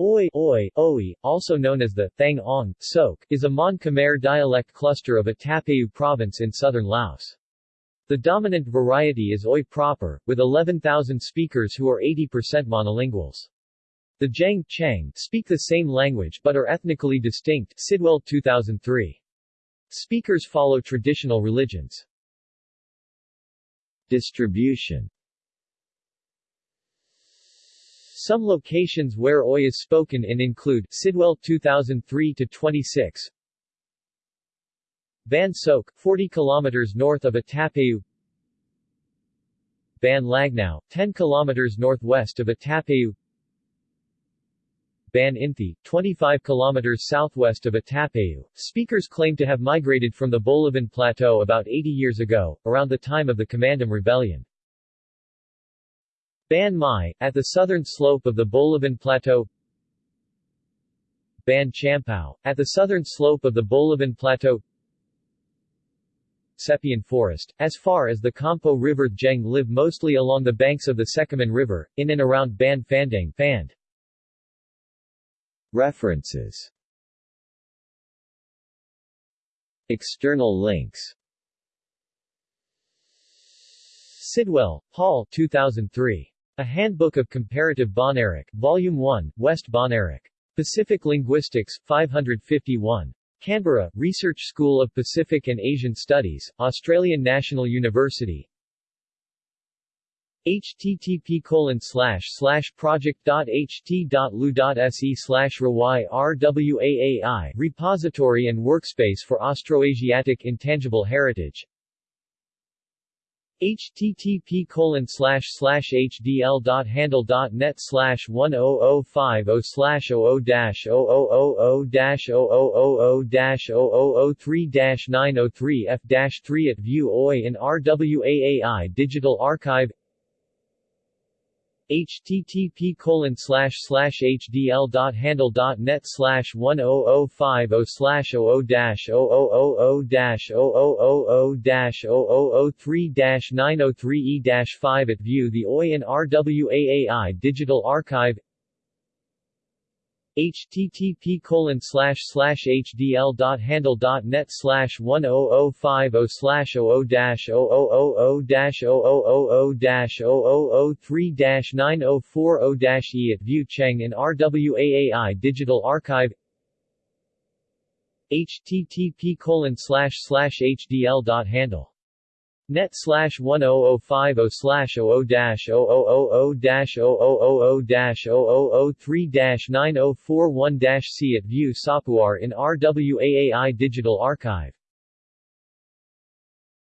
Oi, Oi, Oi, also known as the Thang Ong, Sok, is a Mon Khmer dialect cluster of a Attapeu province in southern Laos. The dominant variety is Oi proper, with 11,000 speakers who are 80% monolinguals. The Jang Chang speak the same language but are ethnically distinct Sidwell 2003. Speakers follow traditional religions. Distribution Some locations where Oi is spoken in include Sidwell 2003-26 Ban Sok, 40 km north of Attapeu Ban Lagnau, 10 km northwest of Attapeu Ban Inthi, 25 km southwest of Attapeu. Speakers claim to have migrated from the Bolaven Plateau about 80 years ago, around the time of the Kommadam Rebellion. Ban Mai, at the southern slope of the Bolaven Plateau Ban Champao, at the southern slope of the Bolaven Plateau Sepian Forest, as far as the Campo River Jeng live mostly along the banks of the Xekaman River, in and around Ban Fandang Fand. References External links Sidwell, Paul 2003. A Handbook of Comparative Bahnaric, Volume 1, West Bahnaric. Pacific Linguistics, 551. Canberra, Research School of Pacific and Asian Studies, Australian National University http colon slash slash project.ht.lu.se slash rwaai repository and workspace for Austroasiatic Intangible Heritage http colon slash slash hdl.handle.net slash 10050 slash 00 dash 0000 dash 0000 dash 0003 dash 903 f dash 3 at view OI in RWAAI Digital Archive http colon slash slash hdl dot handle dot net slash one oh oh five oh slash oh oh dash oh oh oh oh dash oh oh oh oh dash oh oh oh three dash nine oh three e dash five at view the OI and RWAAI Digital Archive http colon slash slash hdl dot handle dot net slash one oh oh five oh slash oh oh dash oh oh oh oh dash oh oh oh oh dash oh oh oh three dash nine oh four oh dash e at view Cheng in RWAAI Digital Archive http colon slash slash hdl dot handle net slash 10050 slash 00 dash 0000 dash 0000 dash 0003 dash 9041 dash C at View Sapuar in RWAAI Digital Archive